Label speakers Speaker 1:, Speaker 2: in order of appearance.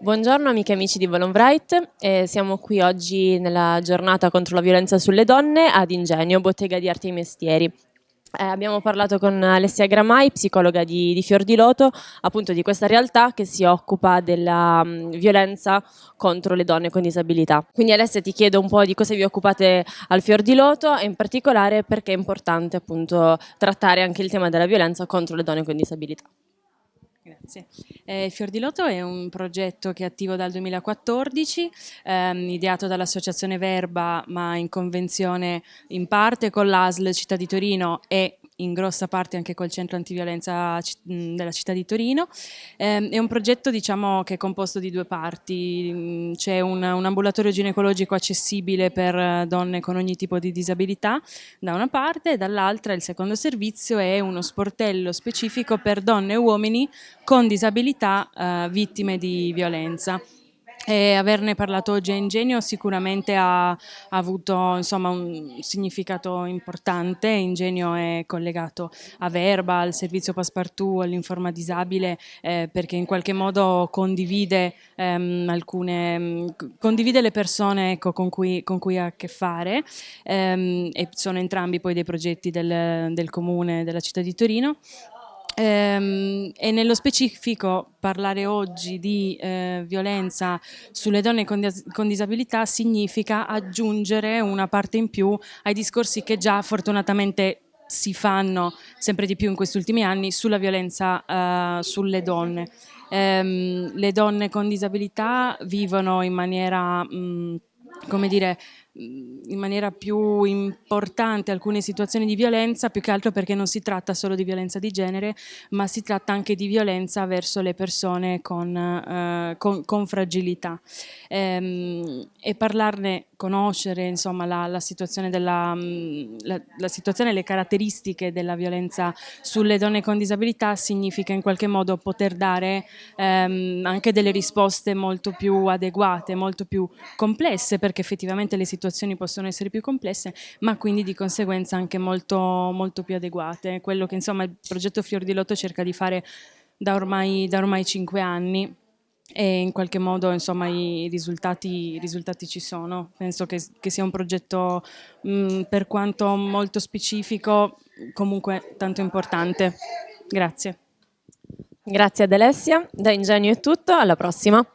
Speaker 1: Buongiorno amiche e amici di Volonbright, eh, siamo qui oggi nella giornata contro la violenza sulle donne ad Ingegno, bottega di arti e mestieri. Eh, abbiamo parlato con Alessia Gramai, psicologa di, di Fior di Loto, appunto di questa realtà che si occupa della um, violenza contro le donne con disabilità. Quindi Alessia ti chiedo un po' di cosa vi occupate al Fior di Loto e in particolare perché è importante appunto trattare anche il tema della violenza contro le donne con disabilità.
Speaker 2: Grazie. Eh, Fior di Loto è un progetto che è attivo dal 2014, ehm, ideato dall'Associazione Verba, ma in convenzione in parte con l'ASL Città di Torino e in grossa parte anche col centro antiviolenza della città di Torino. Eh, è un progetto diciamo, che è composto di due parti, c'è un, un, ambulatorio ginecologico accessibile per donne con ogni tipo di disabilità da una parte e dall'altra il secondo servizio è uno sportello specifico per donne e uomini con disabilità eh, vittime di violenza. E averne parlato oggi a Ingenio sicuramente ha, ha avuto insomma, un significato importante, Ingenio è collegato a Verba, al servizio Passepartout, all'informa disabile eh, perché in qualche modo condivide, ehm, alcune, condivide le persone ecco, con, cui, con, cui, ha a che fare. Ehm, e sono entrambi poi dei progetti del, del comune della città di Torino Ehm, e nello specifico parlare oggi di eh, violenza sulle donne con, dis con, disabilità significa aggiungere una parte in più ai discorsi che già fortunatamente si fanno sempre di più in questi ultimi anni sulla violenza eh, sulle donne. Ehm, le donne con disabilità vivono in maniera, mh, come dire, in maniera più importante alcune situazioni di violenza, più che altro perché non si tratta solo di violenza di genere, ma si tratta anche di violenza verso le persone con, eh, con, con fragilità. Ehm, e parlarne, conoscere insomma, la, la, situazione della, la, la situazione e le caratteristiche della violenza sulle donne con disabilità significa in qualche modo poter dare ehm, anche delle risposte molto più adeguate, molto più complesse, perché effettivamente le situazioni situazioni possono essere più complesse, ma quindi di conseguenza anche molto, molto più adeguate. Quello che insomma il progetto Fior di Lotto cerca di fare da ormai, da ormai cinque anni e in qualche modo insomma i risultati, i risultati ci sono. Penso che, che sia un progetto mh, per quanto molto specifico comunque tanto importante. Grazie.
Speaker 1: Grazie ad Alessia, da Ingenio è tutto, alla prossima.